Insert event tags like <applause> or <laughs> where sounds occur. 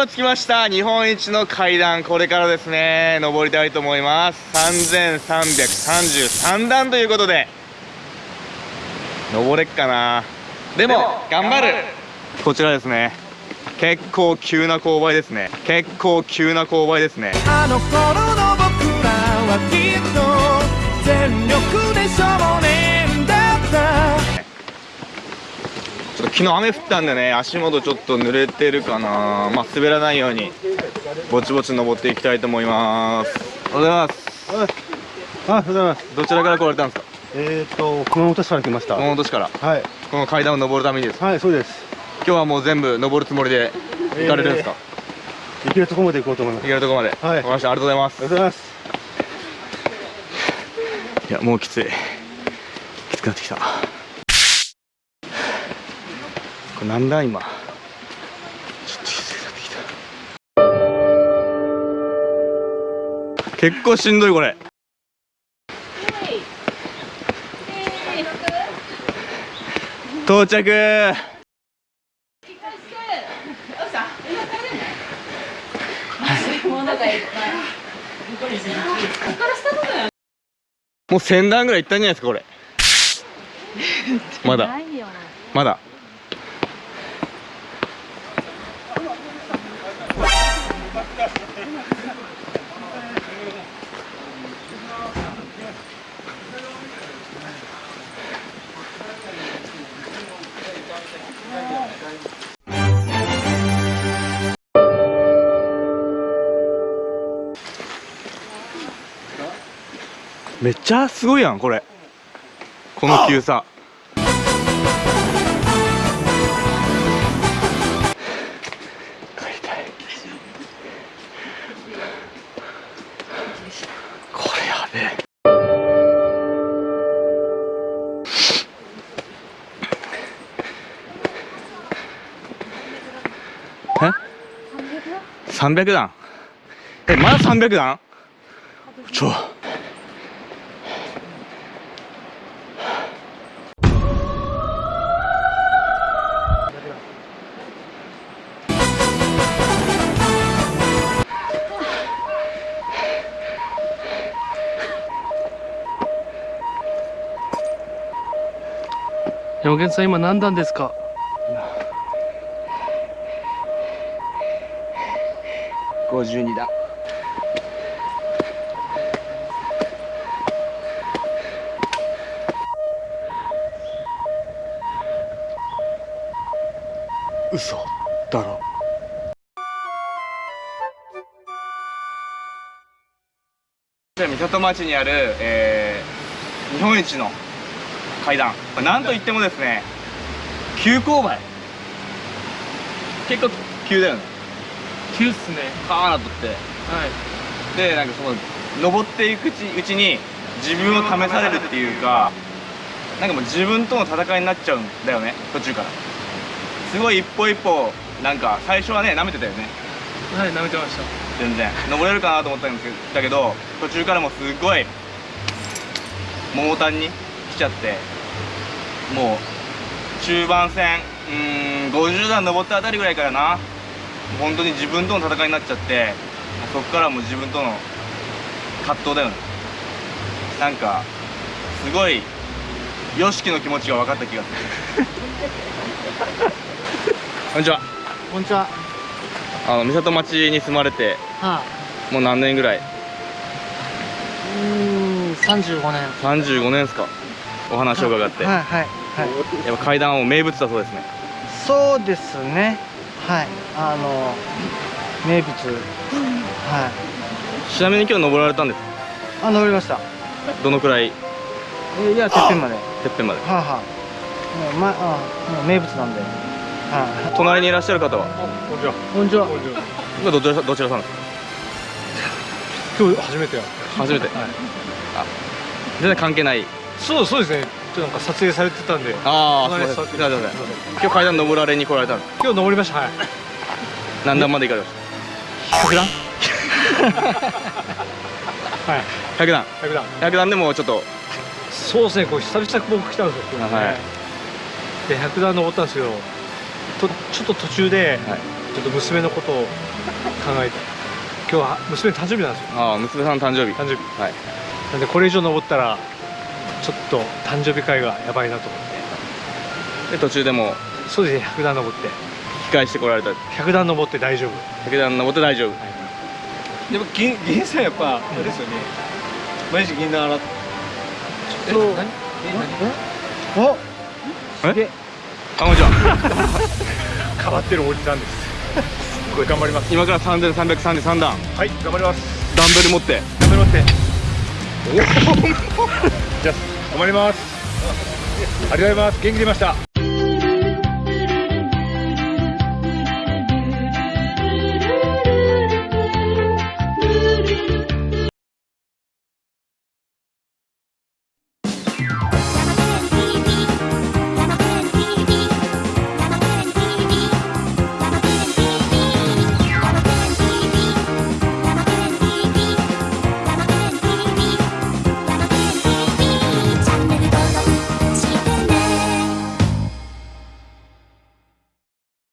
今着きました。日本一の階段これからですね。登りたいと思います。3333段ということで。登れっかな。でも頑張る。こちらですね。結構急な勾配ですね。結構急な勾配ですね。あの頃の僕らはきっと昨日雨降ったんでね足元ちょっと濡れてるかな。まあ滑らないようにぼちぼち登っていきたいと思います。おはようございます。あ、おはようございます。どちらから来られたんですか？えっ、と、熊本市から来ました。熊本市から。はい。この階段を登るためにです。はい、そうです。今日はもう全部登るつもりで行かれるんですか、行けるところまで行こうと思います。行けるところまで、はい。わかりました。ありがとうございます。ありがとうございます。いやもうきつい。きつくなってきたこれなんだ今。ちょっときつくなって。きた結構しんどいこれ。到着。もう1000段ぐらいいったんじゃないですかこれ。まだ。まだ。めっちゃすごいやんこれ。この急さ。帰りたいこれやべえ？え300段。えまだ300段？ちょ山源さん今何段ですか？52段。嘘だろ。三郷町にある、えー日本一の階段。なんといってもですね急勾配。結構急だよね。急っすね。カーナとって。はい。でなんかその登っていくうちうちに自分を試されるっていうかなんかもう自分との戦いになっちゃうんだよね途中から。すごい一歩一歩なんか最初はね舐めてたよね。はい舐めてました。全然。登れるかなと思ったんだけど途中からもうすごい桃谷に来ちゃって。もう中盤戦うーん50段登ったあたりぐらいからな。本当に自分との戦いになっちゃってそっからもう自分との葛藤だよね。なんかすごい YOSHIKI の気持ちが分かった気がする。<laughs> こんにちは。こんにちは。あの三郷町に住まれてはもう何年ぐらい？いうーん35年。35年ですかお話を伺って、はいはいはい。やっぱ階段はもう名物だそうですね。そうですね。はい。あの名物。はちなみに今日登られたんですいあ登りました。どのくらい？えいやてっぺんまで。はてっぺんまで。あはあもう,、ま、あもう名物なんで。はい。隣にいらっしゃる方は？こんにちは。こんにちは。今どちらどちらさんですか？今日初めてや。初めて、あ全然関係ないそう、そうですね。ちょっとなんか撮影されてたんで。ああすいません今日階段登られに来られたんです今日登りました。はい。何段まで行かれまし100段？<laughs> はい。た100段100段。100段でもちょっとそうですね。こう久々僕来たんですよ。ねはいで100段登ったんですけど、とちょっと途中で、はいちょっと娘のことを考えて今日は娘の誕生日なんですよああ娘さんの誕生日誕生日はいなんでこれ以上登ったらちょっと誕生日会がやばいなと思って。で途中でも。そうですね100段登って。引き返してこられた。100段登って大丈夫。武田登って大丈夫。でも銀銀さんやっぱあれですよね。毎日銀杏洗ってそう何？おえ？あ？こんにちは。<laughs> 変わってるおじさんです。すごい。頑張ります今から3333段。はい頑張ります。ダンベル持って。頑張りますねおお <laughs> じゃあ頑張ります。ありがとうございます。元気出ました。